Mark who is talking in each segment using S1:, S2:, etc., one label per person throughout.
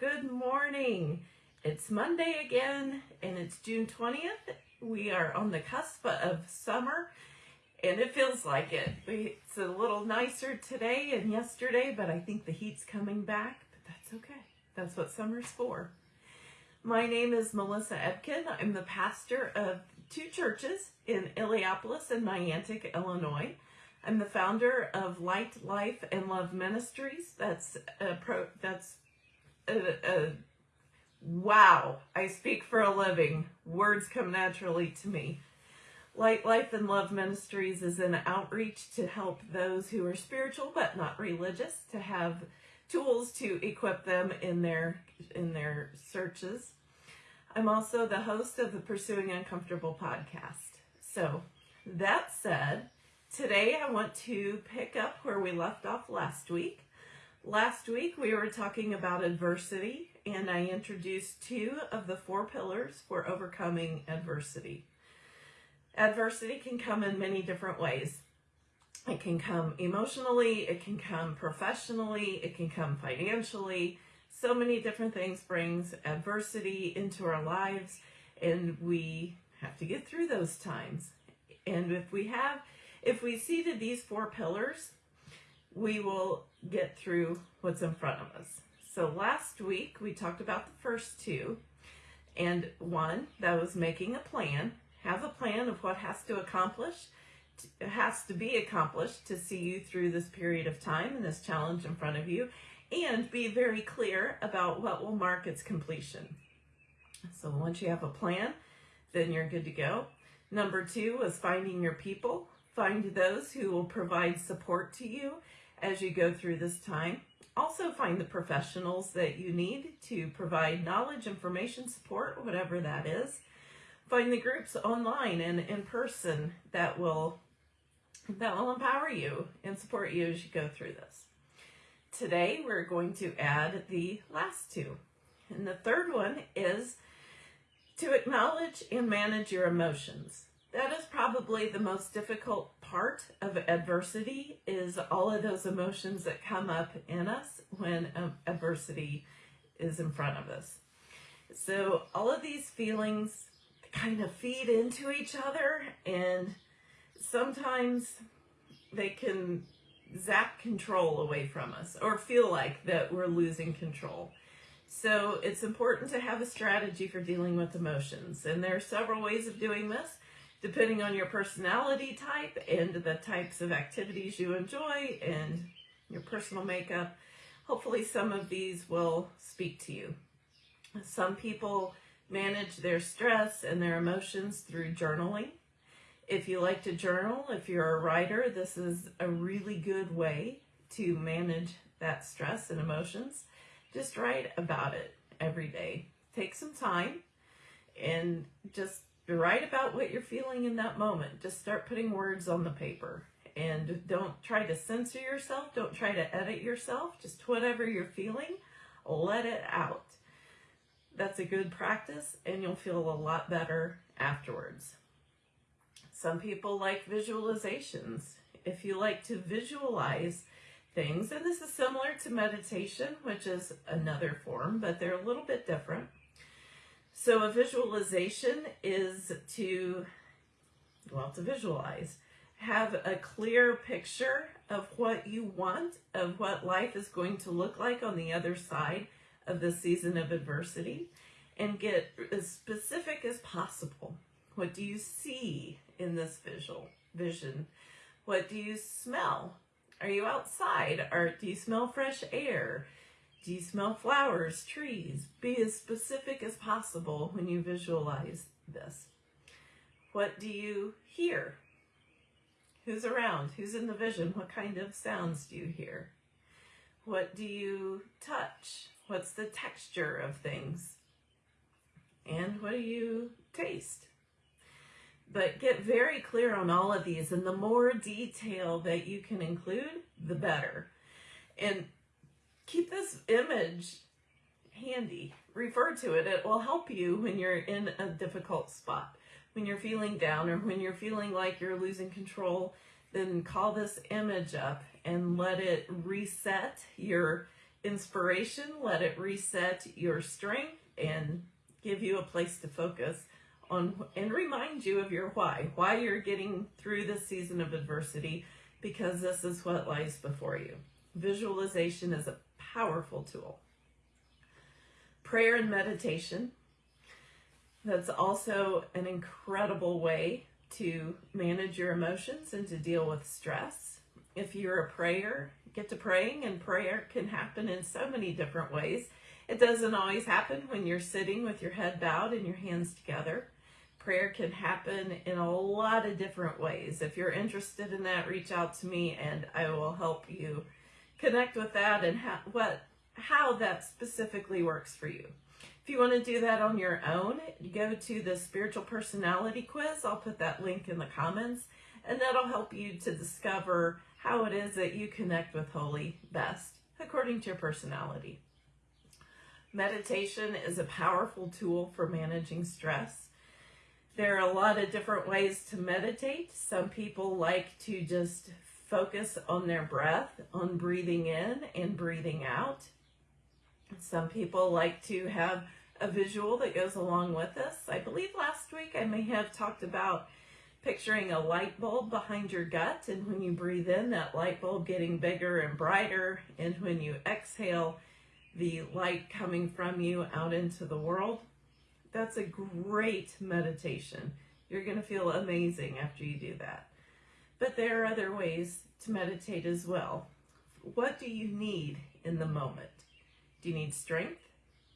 S1: Good morning. It's Monday again and it's June 20th. We are on the cusp of summer and it feels like it. It's a little nicer today and yesterday, but I think the heat's coming back, but that's okay. That's what summer's for. My name is Melissa Ebken. I'm the pastor of two churches in Illiopolis and Niantic, Illinois. I'm the founder of Light, Life, and Love Ministries. That's a pro, that's a, a wow. I speak for a living. Words come naturally to me. Light, Life, and Love Ministries is an outreach to help those who are spiritual but not religious to have tools to equip them in their in their searches. I'm also the host of the Pursuing Uncomfortable podcast. So, that said, today I want to pick up where we left off last week. Last week we were talking about adversity and I introduced two of the four pillars for overcoming adversity. Adversity can come in many different ways. It can come emotionally, it can come professionally, it can come financially. So many different things brings adversity into our lives and we have to get through those times. And if we have, if we see to these four pillars, we will get through what's in front of us. So last week we talked about the first two and one that was making a plan, have a plan of what has to accomplish, has to be accomplished to see you through this period of time and this challenge in front of you and be very clear about what will mark its completion. So once you have a plan, then you're good to go. Number two was finding your people. Find those who will provide support to you as you go through this time. Also find the professionals that you need to provide knowledge, information, support, whatever that is. Find the groups online and in person that will that will empower you and support you as you go through this. Today we're going to add the last two. And the third one is to acknowledge and manage your emotions. That is probably the most difficult part of adversity is all of those emotions that come up in us when um, adversity is in front of us. So all of these feelings kind of feed into each other and sometimes they can zap control away from us or feel like that we're losing control. So it's important to have a strategy for dealing with emotions. And there are several ways of doing this depending on your personality type and the types of activities you enjoy and your personal makeup. Hopefully some of these will speak to you. Some people manage their stress and their emotions through journaling. If you like to journal, if you're a writer, this is a really good way to manage that stress and emotions. Just write about it every day. Take some time and just write about what you're feeling in that moment. Just start putting words on the paper and don't try to censor yourself. Don't try to edit yourself. Just whatever you're feeling, let it out. That's a good practice and you'll feel a lot better afterwards. Some people like visualizations. If you like to visualize things, and this is similar to meditation, which is another form, but they're a little bit different. So a visualization is to, well, to visualize. Have a clear picture of what you want, of what life is going to look like on the other side of the season of adversity, and get as specific as possible. What do you see in this visual vision? What do you smell? Are you outside? Or do you smell fresh air? Do you smell flowers, trees? Be as specific as possible when you visualize this. What do you hear? Who's around? Who's in the vision? What kind of sounds do you hear? What do you touch? What's the texture of things? And what do you taste? But get very clear on all of these, and the more detail that you can include, the better. And keep this image handy. Refer to it. It will help you when you're in a difficult spot. When you're feeling down or when you're feeling like you're losing control, then call this image up and let it reset your inspiration, let it reset your strength and give you a place to focus on and remind you of your why, why you're getting through this season of adversity, because this is what lies before you. Visualization is a powerful tool. Prayer and meditation. That's also an incredible way to manage your emotions and to deal with stress. If you're a prayer, get to praying, and prayer can happen in so many different ways. It doesn't always happen when you're sitting with your head bowed and your hands together. Prayer can happen in a lot of different ways. If you're interested in that, reach out to me and I will help you connect with that and how, what how that specifically works for you. If you want to do that on your own, go to the spiritual personality quiz. I'll put that link in the comments and that'll help you to discover how it is that you connect with Holy best according to your personality. Meditation is a powerful tool for managing stress. There are a lot of different ways to meditate. Some people like to just focus on their breath, on breathing in and breathing out. Some people like to have a visual that goes along with this. I believe last week I may have talked about picturing a light bulb behind your gut and when you breathe in that light bulb getting bigger and brighter and when you exhale the light coming from you out into the world. That's a great meditation. You're going to feel amazing after you do that. But there are other ways to meditate as well. What do you need in the moment? Do you need strength?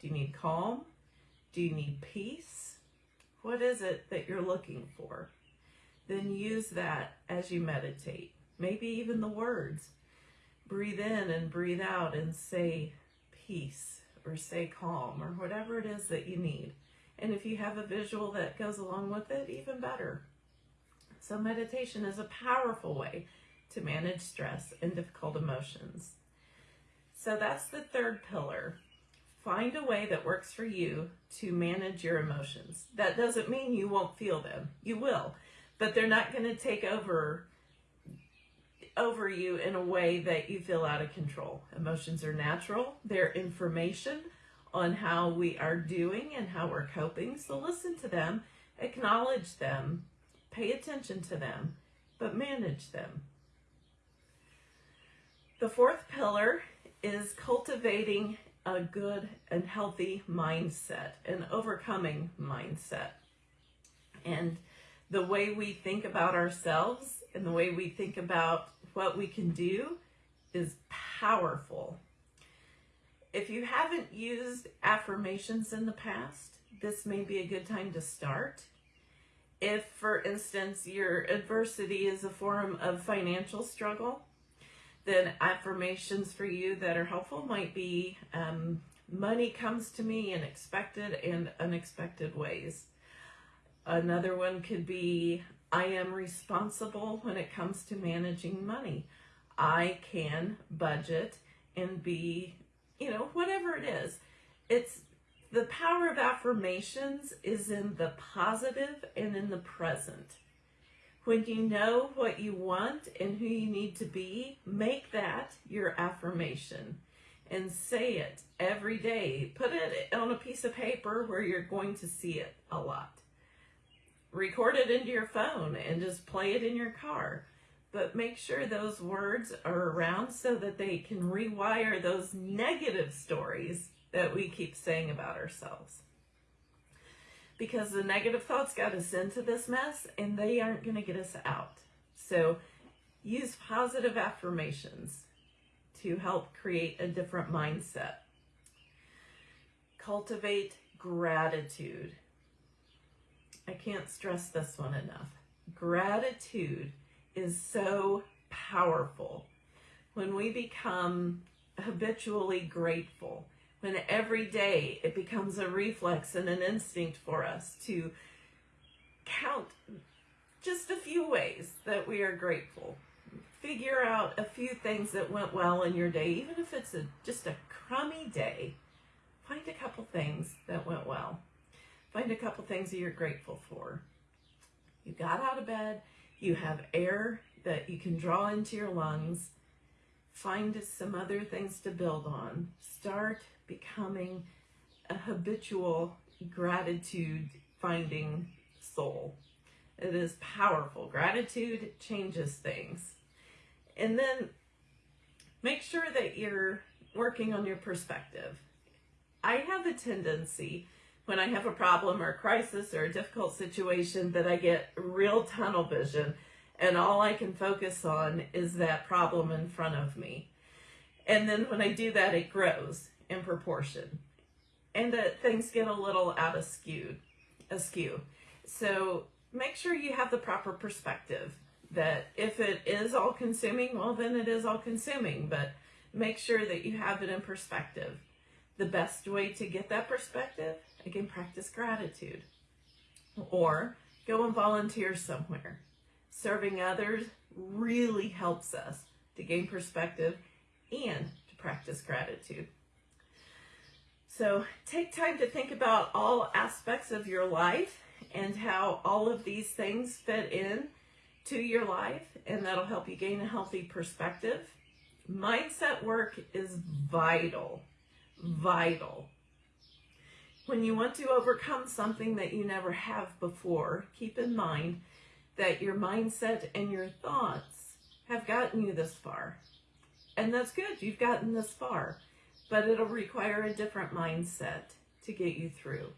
S1: Do you need calm? Do you need peace? What is it that you're looking for? Then use that as you meditate. Maybe even the words. Breathe in and breathe out and say, peace or say calm or whatever it is that you need. And if you have a visual that goes along with it, even better. So meditation is a powerful way to manage stress and difficult emotions. So that's the third pillar. Find a way that works for you to manage your emotions. That doesn't mean you won't feel them. You will, but they're not going to take over over you in a way that you feel out of control. Emotions are natural, they're information on how we are doing and how we're coping. So listen to them, acknowledge them, pay attention to them, but manage them. The fourth pillar is cultivating a good and healthy mindset, an overcoming mindset. And the way we think about ourselves and the way we think about what we can do is powerful. If you haven't used affirmations in the past, this may be a good time to start. If, for instance, your adversity is a form of financial struggle, then affirmations for you that are helpful might be um, money comes to me in expected and unexpected ways. Another one could be I am responsible when it comes to managing money. I can budget and be, you know, whatever it is. It's the power of affirmations is in the positive and in the present. When you know what you want and who you need to be, make that your affirmation and say it every day. Put it on a piece of paper where you're going to see it a lot record it into your phone and just play it in your car. But make sure those words are around so that they can rewire those negative stories that we keep saying about ourselves. Because the negative thoughts got us into this mess and they aren't going to get us out. So use positive affirmations to help create a different mindset. Cultivate gratitude. I can't stress this one enough. Gratitude is so powerful. When we become habitually grateful, when every day it becomes a reflex and an instinct for us to count just a few ways that we are grateful. Figure out a few things that went well in your day, even if it's a, just a crummy day. Find a couple things that went well. Find a couple things that you're grateful for. You got out of bed, you have air that you can draw into your lungs. Find some other things to build on. Start becoming a habitual gratitude finding soul. It is powerful. Gratitude changes things. And then make sure that you're working on your perspective. I have a tendency when I have a problem or a crisis or a difficult situation that I get real tunnel vision and all I can focus on is that problem in front of me. And then when I do that, it grows in proportion. And that things get a little out of skewed, askew. So make sure you have the proper perspective that if it is all consuming, well, then it is all consuming. But make sure that you have it in perspective. The best way to get that perspective, again, practice gratitude. Or go and volunteer somewhere. Serving others really helps us to gain perspective and to practice gratitude. So take time to think about all aspects of your life and how all of these things fit in to your life, and that'll help you gain a healthy perspective. Mindset work is vital, vital. When you want to overcome something that you never have before, keep in mind that your mindset and your thoughts have gotten you this far. And that's good, you've gotten this far, but it'll require a different mindset to get you through.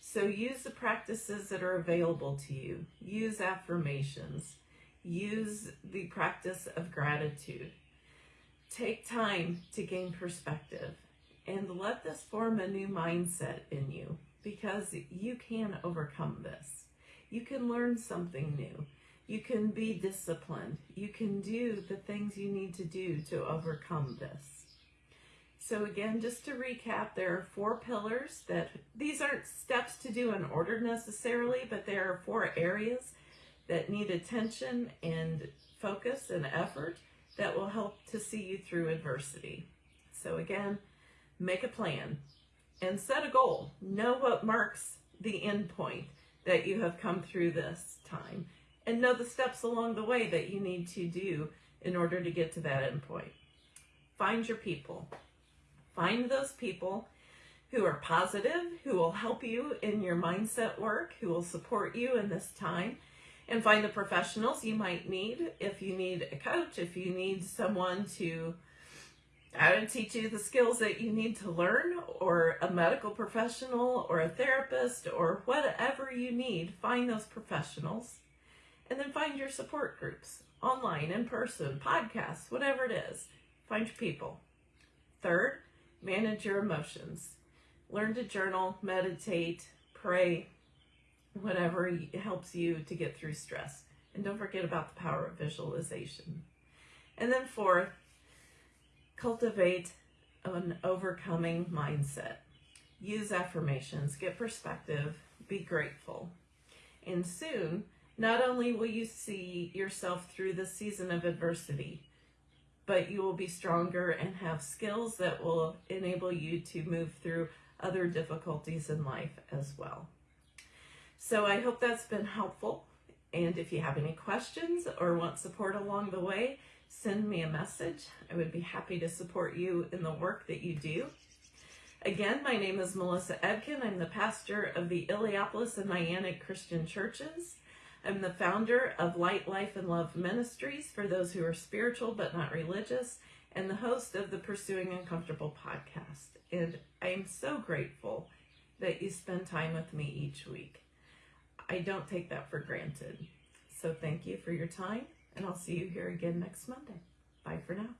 S1: So use the practices that are available to you. Use affirmations. Use the practice of gratitude. Take time to gain perspective and let this form a new mindset in you because you can overcome this. You can learn something new. You can be disciplined. You can do the things you need to do to overcome this. So again, just to recap, there are four pillars that, these aren't steps to do in order necessarily, but there are four areas that need attention and focus and effort that will help to see you through adversity. So again, make a plan and set a goal. Know what marks the end point that you have come through this time and know the steps along the way that you need to do in order to get to that end point. Find your people. Find those people who are positive, who will help you in your mindset work, who will support you in this time, and find the professionals you might need. If you need a coach, if you need someone to uh, teach you the skills that you need to learn, or a medical professional, or a therapist, or whatever you need, find those professionals. And then find your support groups, online, in person, podcasts, whatever it is. Find your people. Third, Manage your emotions. Learn to journal, meditate, pray, whatever helps you to get through stress. And don't forget about the power of visualization. And then fourth, cultivate an overcoming mindset. Use affirmations, get perspective, be grateful. And soon, not only will you see yourself through the season of adversity, but you will be stronger and have skills that will enable you to move through other difficulties in life as well. So I hope that's been helpful. And if you have any questions or want support along the way, send me a message. I would be happy to support you in the work that you do. Again, my name is Melissa Ebken. I'm the pastor of the Illiopolis and Niantic Christian Churches. I'm the founder of Light, Life, and Love Ministries for those who are spiritual but not religious, and the host of the Pursuing Uncomfortable podcast. And I am so grateful that you spend time with me each week. I don't take that for granted. So thank you for your time, and I'll see you here again next Monday. Bye for now.